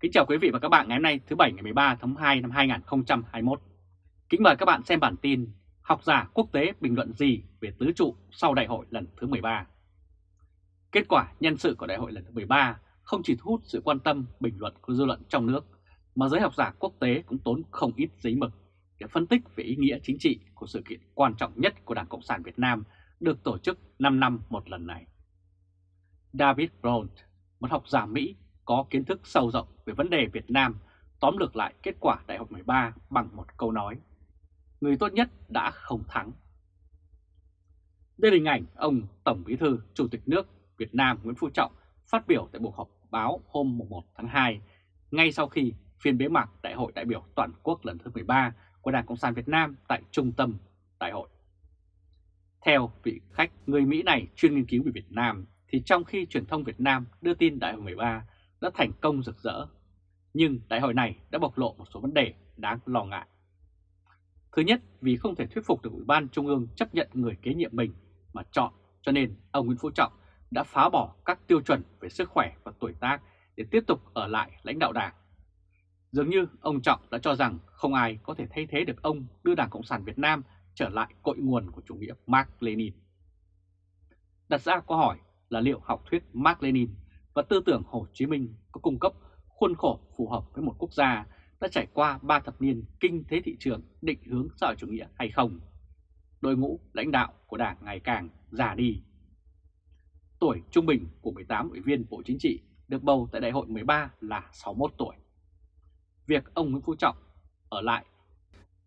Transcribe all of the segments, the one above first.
Kính chào quý vị và các bạn ngày hôm nay thứ Bảy ngày 13 tháng 2 năm 2021. Kính mời các bạn xem bản tin Học giả quốc tế bình luận gì về tứ trụ sau đại hội lần thứ 13. Kết quả nhân sự của đại hội lần thứ 13 không chỉ thu hút sự quan tâm bình luận của dư luận trong nước, mà giới học giả quốc tế cũng tốn không ít giấy mực để phân tích về ý nghĩa chính trị của sự kiện quan trọng nhất của Đảng Cộng sản Việt Nam được tổ chức 5 năm một lần này. David Brown, một học giả Mỹ có kiến thức sâu rộng về vấn đề Việt Nam, tóm lược lại kết quả Đại học 13 bằng một câu nói. Người tốt nhất đã không thắng. Đây là hình ảnh ông Tổng Bí thư Chủ tịch nước Việt Nam Nguyễn Phú Trọng phát biểu tại buổi họp báo hôm 1 tháng 2, ngay sau khi phiên bế mạc Đại hội đại biểu toàn quốc lần thứ 13 của Đảng Cộng sản Việt Nam tại trung tâm đại hội. Theo vị khách người Mỹ này chuyên nghiên cứu về Việt Nam, thì trong khi truyền thông Việt Nam đưa tin Đại hội 13 đã thành công rực rỡ, nhưng đại hội này đã bộc lộ một số vấn đề đáng lo ngại. Thứ nhất, vì không thể thuyết phục được Ủy ban Trung ương chấp nhận người kế nhiệm mình mà chọn, cho nên ông Nguyễn Phú Trọng đã phá bỏ các tiêu chuẩn về sức khỏe và tuổi tác để tiếp tục ở lại lãnh đạo đảng. Dường như ông Trọng đã cho rằng không ai có thể thay thế được ông đưa Đảng Cộng sản Việt Nam trở lại cội nguồn của chủ nghĩa Mark Lenin. Đặt ra câu hỏi là liệu học thuyết Mark Lenin và tư tưởng Hồ Chí Minh có cung cấp khuôn khổ phù hợp với một quốc gia đã trải qua 3 thập niên kinh tế thị trường định hướng xã hội chủ nghĩa hay không? Đội ngũ lãnh đạo của Đảng ngày càng già đi. Tuổi trung bình của 18 ủy viên Bộ Chính trị được bầu tại đại hội 13 là 61 tuổi. Việc ông Nguyễn Phú Trọng ở lại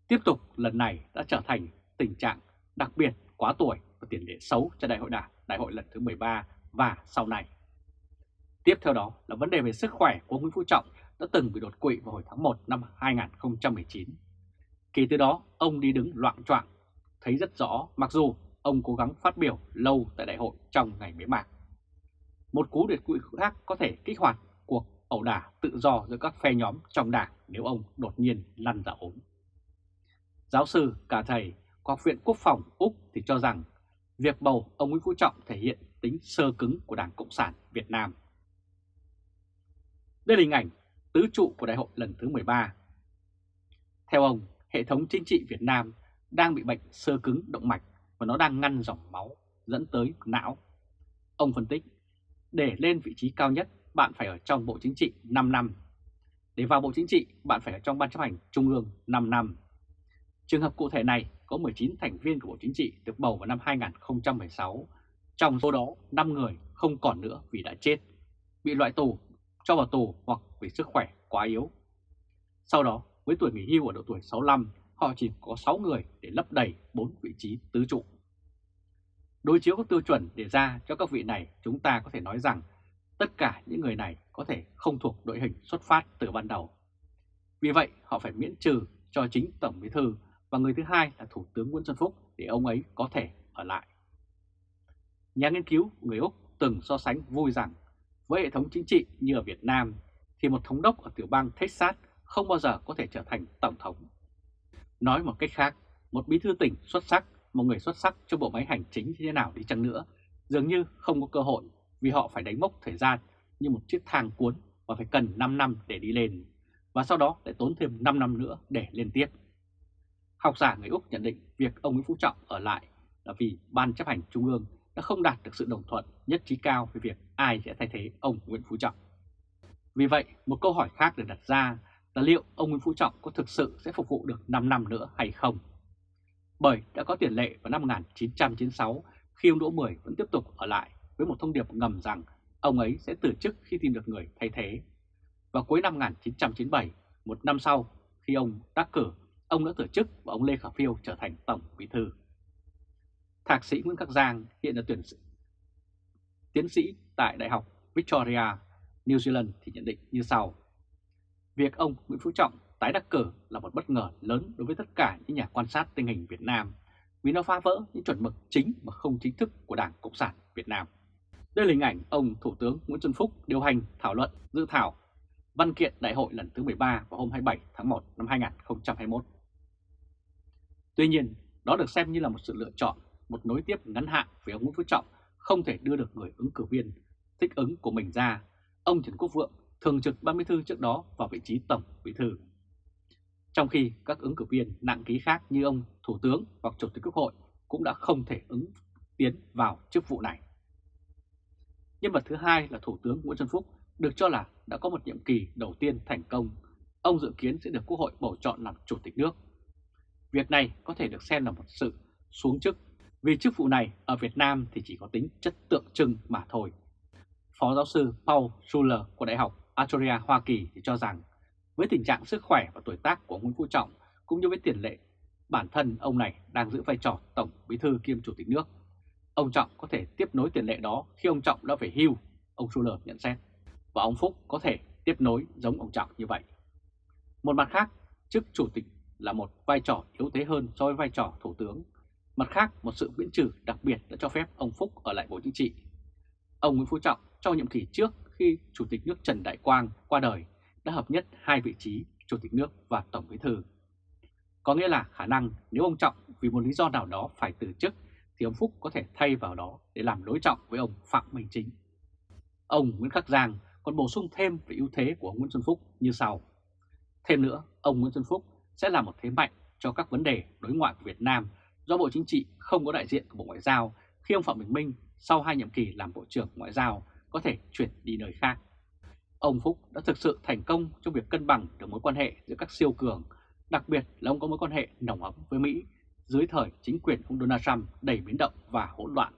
tiếp tục lần này đã trở thành tình trạng đặc biệt quá tuổi và tiền lệ xấu cho đại hội đảng, đại hội lần thứ 13 và sau này. Tiếp theo đó là vấn đề về sức khỏe của Nguyễn Phú Trọng đã từng bị đột quỵ vào hồi tháng 1 năm 2019. Kể từ đó, ông đi đứng loạn choạng, thấy rất rõ mặc dù ông cố gắng phát biểu lâu tại đại hội trong ngày bế mạc. Một cú đột quỵ khác có thể kích hoạt cuộc ẩu đả tự do giữa các phe nhóm trong đảng nếu ông đột nhiên lăn ra ốm. Giáo sư cả thầy của Học viện Quốc phòng Úc thì cho rằng việc bầu ông Nguyễn Phú Trọng thể hiện tính sơ cứng của Đảng Cộng sản Việt Nam. Đây là hình ảnh tứ trụ của đại hội lần thứ 13. Theo ông, hệ thống chính trị Việt Nam đang bị bệnh sơ cứng động mạch và nó đang ngăn dòng máu dẫn tới não. Ông phân tích, để lên vị trí cao nhất, bạn phải ở trong Bộ Chính trị 5 năm. Để vào Bộ Chính trị, bạn phải ở trong Ban chấp hành Trung ương 5 năm. Trường hợp cụ thể này có 19 thành viên của Bộ Chính trị được bầu vào năm 2016. Trong số đó, 5 người không còn nữa vì đã chết, bị loại tù cho vào tù hoặc vì sức khỏe quá yếu. Sau đó, với tuổi nghỉ hưu ở độ tuổi 65, họ chỉ có 6 người để lấp đầy 4 vị trí tứ trụ. Đối chiếu các tiêu chuẩn đề ra cho các vị này, chúng ta có thể nói rằng tất cả những người này có thể không thuộc đội hình xuất phát từ ban đầu. Vì vậy, họ phải miễn trừ cho chính Tổng Bí Thư và người thứ hai là Thủ tướng Nguyễn Xuân Phúc để ông ấy có thể ở lại. Nhà nghiên cứu người Úc từng so sánh vui rằng với hệ thống chính trị như ở Việt Nam thì một thống đốc ở tiểu bang Texas không bao giờ có thể trở thành tổng thống. Nói một cách khác, một bí thư tỉnh xuất sắc, một người xuất sắc cho bộ máy hành chính như thế nào đi chăng nữa, dường như không có cơ hội vì họ phải đánh mốc thời gian như một chiếc thang cuốn và phải cần 5 năm để đi lên, và sau đó lại tốn thêm 5 năm nữa để lên tiếp. Học giả người Úc nhận định việc ông Nguyễn Phú Trọng ở lại là vì Ban chấp hành Trung ương đã không đạt được sự đồng thuận nhất trí cao về việc ai sẽ thay thế ông Nguyễn Phú Trọng. Vì vậy, một câu hỏi khác được đặt ra là liệu ông Nguyễn Phú Trọng có thực sự sẽ phục vụ được 5 năm nữa hay không? Bởi đã có tiền lệ vào năm 1996 khi ông Đỗ Mười vẫn tiếp tục ở lại với một thông điệp ngầm rằng ông ấy sẽ từ chức khi tìm được người thay thế. Và cuối năm 1997, một năm sau, khi ông đắc cử, ông đã từ chức và ông Lê Khả Phiêu trở thành Tổng Bí Thư. Thạc sĩ Nguyễn Khắc Giang hiện là tuyển sĩ, tiến sĩ tại Đại học Victoria, New Zealand thì nhận định như sau. Việc ông Nguyễn Phú Trọng tái đắc cử là một bất ngờ lớn đối với tất cả những nhà quan sát tình hình Việt Nam vì nó phá vỡ những chuẩn mực chính mà không chính thức của Đảng Cộng sản Việt Nam. Đây là hình ảnh ông Thủ tướng Nguyễn Xuân Phúc điều hành thảo luận dự thảo văn kiện đại hội lần thứ 13 vào hôm 27 tháng 1 năm 2021. Tuy nhiên, đó được xem như là một sự lựa chọn, một nối tiếp ngắn hạn với ông Nguyễn Phú Trọng, không thể đưa được người ứng cử viên thích ứng của mình ra. Ông Trần Quốc Vượng thường trực ban bí thư trước đó vào vị trí tổng bí thư. Trong khi các ứng cử viên nặng ký khác như ông Thủ tướng hoặc Chủ tịch Quốc hội cũng đã không thể ứng tiến vào chức vụ này. Nhân vật thứ hai là Thủ tướng Nguyễn Xuân Phúc được cho là đã có một nhiệm kỳ đầu tiên thành công. Ông dự kiến sẽ được Quốc hội bầu chọn làm Chủ tịch nước. Việc này có thể được xem là một sự xuống chức vì chức vụ này ở Việt Nam thì chỉ có tính chất tượng trưng mà thôi. Phó giáo sư Paul Schuller của Đại học Astoria, Hoa Kỳ thì cho rằng với tình trạng sức khỏe và tuổi tác của Nguyễn Phú Trọng cũng như với tiền lệ bản thân ông này đang giữ vai trò Tổng Bí thư kiêm Chủ tịch nước. Ông Trọng có thể tiếp nối tiền lệ đó khi ông Trọng đã về hưu, ông Schuller nhận xét, và ông Phúc có thể tiếp nối giống ông Trọng như vậy. Một mặt khác, chức Chủ tịch là một vai trò yếu thế hơn so với vai trò Thủ tướng. Mặt khác, một sự miễn trừ đặc biệt đã cho phép ông Phúc ở lại Bộ Chính trị. Ông Nguyễn Phú Trọng trong nhiệm kỳ trước khi Chủ tịch nước Trần Đại Quang qua đời đã hợp nhất hai vị trí Chủ tịch nước và Tổng Bí thư. Có nghĩa là khả năng nếu ông Trọng vì một lý do nào đó phải từ chức thì ông Phúc có thể thay vào đó để làm đối trọng với ông Phạm Minh Chính. Ông Nguyễn Khắc Giang còn bổ sung thêm về ưu thế của ông Nguyễn Xuân Phúc như sau. Thêm nữa, ông Nguyễn Xuân Phúc sẽ là một thế mạnh cho các vấn đề đối ngoại của Việt Nam do Bộ Chính trị không có đại diện của Bộ Ngoại giao khi ông Phạm Bình Minh sau hai nhiệm kỳ làm Bộ trưởng Ngoại giao có thể chuyển đi nơi khác. Ông Phúc đã thực sự thành công trong việc cân bằng được mối quan hệ giữa các siêu cường, đặc biệt là ông có mối quan hệ nồng ấm với Mỹ dưới thời chính quyền ông Donald Trump đầy biến động và hỗn loạn.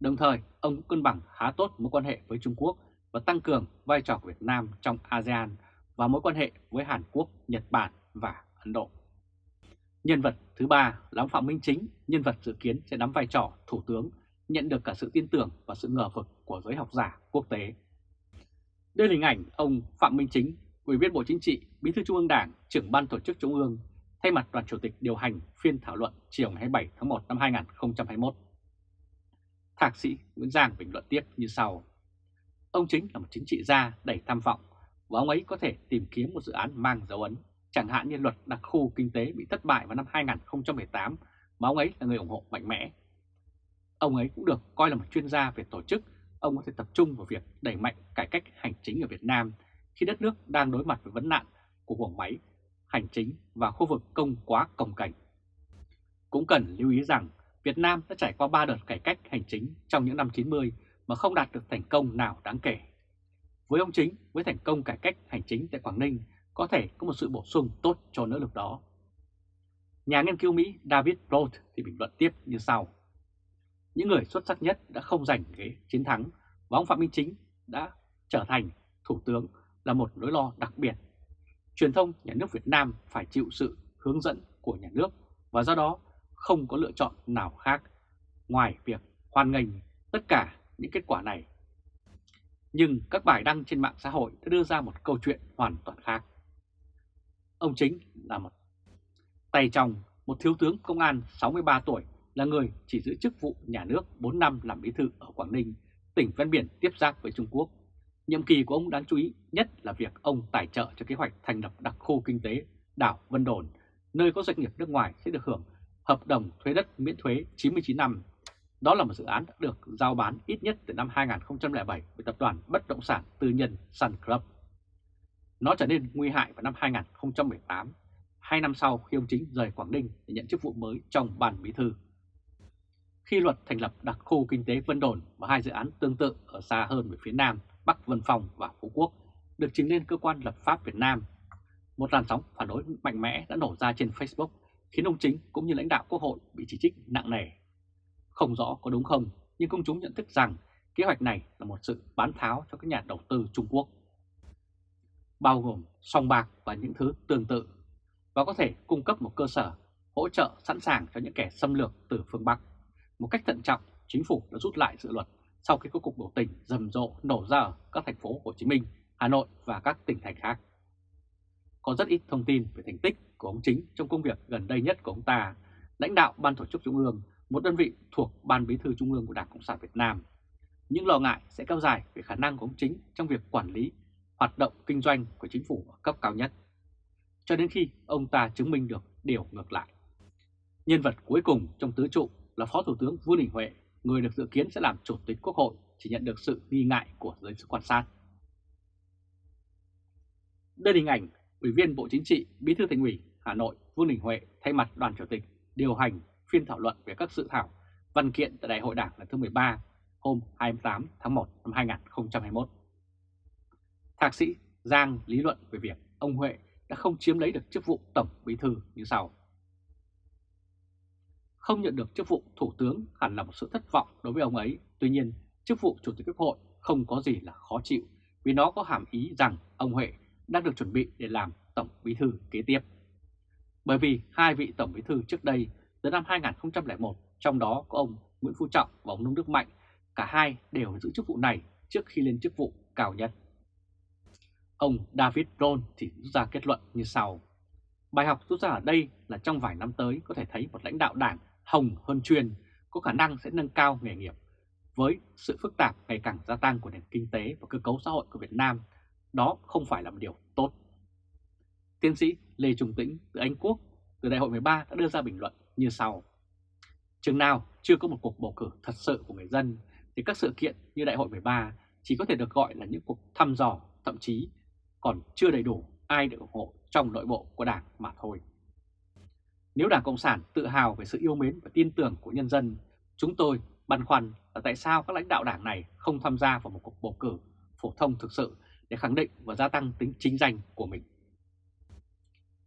Đồng thời, ông cũng cân bằng khá tốt mối quan hệ với Trung Quốc và tăng cường vai trò của Việt Nam trong ASEAN và mối quan hệ với Hàn Quốc, Nhật Bản và Ấn Độ. Nhân vật thứ ba là ông Phạm Minh Chính, nhân vật dự kiến sẽ nắm vai trò Thủ tướng, nhận được cả sự tin tưởng và sự ngờ vực của giới học giả quốc tế. Đây là hình ảnh ông Phạm Minh Chính, Ủy viên Bộ Chính trị, Bí thư Trung ương Đảng, trưởng ban tổ chức Trung ương, thay mặt đoàn chủ tịch điều hành phiên thảo luận chiều ngày 27 tháng 1 năm 2021. Thạc sĩ Nguyễn Giang bình luận tiếp như sau. Ông Chính là một chính trị gia đầy tham vọng và ông ấy có thể tìm kiếm một dự án mang dấu ấn, chẳng hạn như luật đặc khu kinh tế bị thất bại vào năm 2018 mà ông ấy là người ủng hộ mạnh mẽ. Ông ấy cũng được coi là một chuyên gia về tổ chức, ông có thể tập trung vào việc đẩy mạnh cải cách hành chính ở Việt Nam khi đất nước đang đối mặt với vấn nạn của guồng máy hành chính và khu vực công quá cồng cảnh. Cũng cần lưu ý rằng Việt Nam đã trải qua 3 đợt cải cách hành chính trong những năm 90 mà không đạt được thành công nào đáng kể. Với ông Chính, với thành công cải cách hành chính tại Quảng Ninh, có thể có một sự bổ sung tốt cho nỗ lực đó. Nhà nghiên cứu Mỹ David Roth thì bình luận tiếp như sau. Những người xuất sắc nhất đã không giành ghế chiến thắng và ông Phạm Minh Chính đã trở thành Thủ tướng là một nỗi lo đặc biệt. Truyền thông nhà nước Việt Nam phải chịu sự hướng dẫn của nhà nước và do đó không có lựa chọn nào khác ngoài việc hoan nghênh tất cả những kết quả này nhưng các bài đăng trên mạng xã hội đã đưa ra một câu chuyện hoàn toàn khác. Ông chính là một tay trong một thiếu tướng công an 63 tuổi là người chỉ giữ chức vụ nhà nước 4 năm làm bí thư ở Quảng Ninh, tỉnh ven biển tiếp giáp với Trung Quốc. Nhiệm kỳ của ông đáng chú ý nhất là việc ông tài trợ cho kế hoạch thành lập đặc khu kinh tế đảo Vân Đồn, nơi có doanh nghiệp nước ngoài sẽ được hưởng hợp đồng thuế đất miễn thuế 99 năm đó là một dự án đã được giao bán ít nhất từ năm 2007 với tập đoàn bất động sản tư nhân Sun Club. Nó trở nên nguy hại vào năm 2018, hai năm sau khi ông Chính rời Quảng Ninh để nhận chức vụ mới trong ban bí thư. Khi luật thành lập đặc khu kinh tế Vân Đồn và hai dự án tương tự ở xa hơn về phía Nam, Bắc Vân Phong và Phú Quốc được trình lên cơ quan lập pháp Việt Nam, một làn sóng phản đối mạnh mẽ đã nổ ra trên Facebook khiến ông Chính cũng như lãnh đạo Quốc hội bị chỉ trích nặng nề không rõ có đúng không, nhưng công chúng nhận thức rằng kế hoạch này là một sự bán tháo cho các nhà đầu tư Trung Quốc. Bao gồm song bạc và những thứ tương tự, và có thể cung cấp một cơ sở hỗ trợ sẵn sàng cho những kẻ xâm lược từ phương Bắc. Một cách thận trọng, chính phủ đã rút lại dự luật sau khi các cuộc biểu tình rầm rộ nổ ra ở các thành phố Hồ Chí Minh, Hà Nội và các tỉnh thành khác. Có rất ít thông tin về thành tích của ông chính trong công việc gần đây nhất của ông ta, lãnh đạo Ban Tổ chức Trung ương một đơn vị thuộc Ban Bí thư Trung ương của Đảng Cộng sản Việt Nam. Những lo ngại sẽ kéo dài về khả năng của ông chính trong việc quản lý hoạt động kinh doanh của chính phủ ở cấp cao nhất, cho đến khi ông ta chứng minh được điều ngược lại. Nhân vật cuối cùng trong tứ trụ là Phó Thủ tướng Vương Đình Huệ, người được dự kiến sẽ làm Chủ tịch Quốc hội chỉ nhận được sự nghi ngại của giới quan sát. Đây là hình ảnh Ủy viên Bộ Chính trị, Bí thư Thành ủy Hà Nội Vương Đình Huệ thay mặt đoàn chủ tịch điều hành phiên thảo luận về các dự thảo văn kiện tại Đại hội Đảng lần thứ 13 hôm 28 tháng 1 năm 2021. Thạc sĩ Giang lý luận về việc ông Huệ đã không chiếm lấy được chức vụ Tổng Bí thư như sau. Không nhận được chức vụ Thủ tướng hẳn là một sự thất vọng đối với ông ấy. Tuy nhiên, chức vụ Chủ tịch Quốc hội không có gì là khó chịu vì nó có hàm ý rằng ông Huệ đang được chuẩn bị để làm Tổng Bí thư kế tiếp. Bởi vì hai vị Tổng Bí thư trước đây từ năm 2001, trong đó có ông Nguyễn Phú Trọng và ông Nông Đức Mạnh, cả hai đều giữ chức vụ này trước khi lên chức vụ cao nhất. Ông David Rohn thì rút ra kết luận như sau. Bài học rút ra ở đây là trong vài năm tới có thể thấy một lãnh đạo đảng hồng hơn chuyên có khả năng sẽ nâng cao nghề nghiệp. Với sự phức tạp ngày càng gia tăng của nền kinh tế và cơ cấu xã hội của Việt Nam, đó không phải là một điều tốt. Tiến sĩ Lê Trung Tĩnh từ Anh Quốc từ Đại hội 13 đã đưa ra bình luận như sau. Chừng nào chưa có một cuộc bầu cử thật sự của người dân thì các sự kiện như Đại hội 13 chỉ có thể được gọi là những cuộc thăm dò, thậm chí còn chưa đầy đủ ai được ủng hộ trong nội bộ của Đảng mà thôi. Nếu Đảng Cộng sản tự hào về sự yêu mến và tin tưởng của nhân dân, chúng tôi băn khoăn là tại sao các lãnh đạo đảng này không tham gia vào một cuộc bầu cử phổ thông thực sự để khẳng định và gia tăng tính chính danh của mình.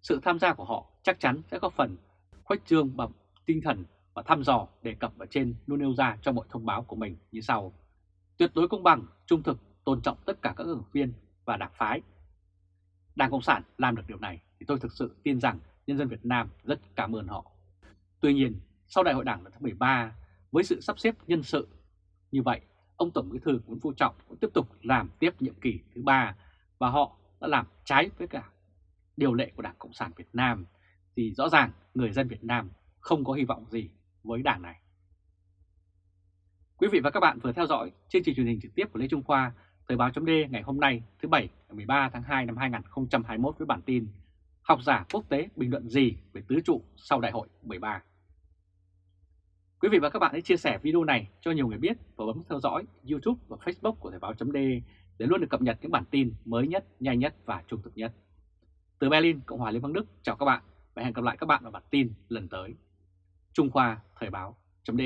Sự tham gia của họ chắc chắn sẽ góp phần khuếch trương bằng tinh thần và thăm dò đề cập ở trên luôn nêu ra trong mọi thông báo của mình như sau. Tuyệt đối công bằng, trung thực, tôn trọng tất cả các ứng viên và đảng phái. Đảng Cộng sản làm được điều này thì tôi thực sự tin rằng nhân dân Việt Nam rất cảm ơn họ. Tuy nhiên, sau đại hội đảng lần thứ 13, với sự sắp xếp nhân sự như vậy, ông Tổng Bí thư Nguyễn Phú Trọng cũng tiếp tục làm tiếp nhiệm kỳ thứ ba và họ đã làm trái với cả điều lệ của Đảng Cộng sản Việt Nam thì rõ ràng người dân Việt Nam không có hy vọng gì với đảng này. Quý vị và các bạn vừa theo dõi chương trình truyền hình trực tiếp của Lê Trung Khoa, Thời báo chấm ngày hôm nay thứ Bảy ngày 13 tháng 2 năm 2021 với bản tin Học giả quốc tế bình luận gì về tứ trụ sau đại hội 13. Quý vị và các bạn hãy chia sẻ video này cho nhiều người biết và bấm theo dõi YouTube và Facebook của Thời báo chấm để luôn được cập nhật những bản tin mới nhất, nhanh nhất và trung thực nhất. Từ Berlin, Cộng hòa Liên bang Đức, chào các bạn và hẹn gặp lại các bạn ở bản tin lần tới. Trung Khoa Thời báo chấm